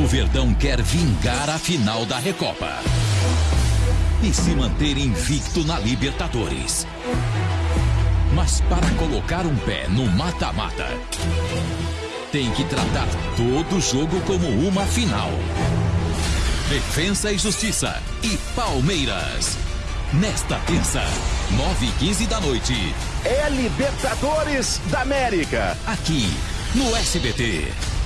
O Verdão quer vingar a final da Recopa e se manter invicto na Libertadores. Mas para colocar um pé no mata-mata, tem que tratar todo jogo como uma final. Defensa e Justiça e Palmeiras. Nesta terça, 9 e 15 da noite. É Libertadores da América. Aqui, no SBT.